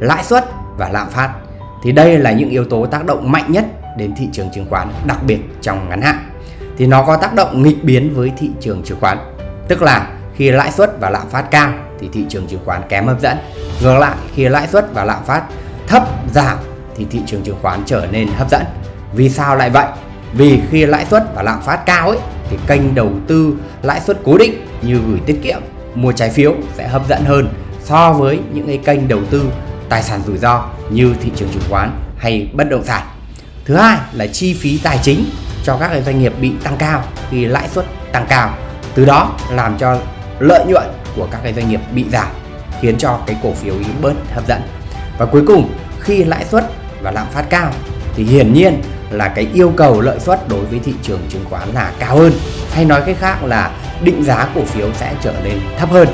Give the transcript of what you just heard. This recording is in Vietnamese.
lãi suất và lạm phát. Thì đây là những yếu tố tác động mạnh nhất đến thị trường chứng khoán, đặc biệt trong ngắn hạn. Thì nó có tác động nghịch biến với thị trường chứng khoán. Tức là khi lãi suất và lạm phát cao thì thị trường chứng khoán kém hấp dẫn. Ngược lại, khi lãi suất và lạm phát thấp giảm thì thị trường chứng khoán trở nên hấp dẫn. Vì sao lại vậy? Vì khi lãi suất và lạm phát cao ấy, thì kênh đầu tư lãi suất cố định như gửi tiết kiệm, mua trái phiếu sẽ hấp dẫn hơn so với những cái kênh đầu tư tài sản rủi ro như thị trường chứng khoán hay bất động sản. Thứ hai là chi phí tài chính cho các cái doanh nghiệp bị tăng cao khi lãi suất tăng cao. Từ đó làm cho lợi nhuận của các cái doanh nghiệp bị giảm, khiến cho cái cổ phiếu ý bớt hấp dẫn. Và cuối cùng, khi lãi suất và lạm phát cao thì hiển nhiên là cái yêu cầu lợi suất đối với thị trường chứng khoán là cao hơn. Hay nói cách khác là định giá cổ phiếu sẽ trở nên thấp hơn.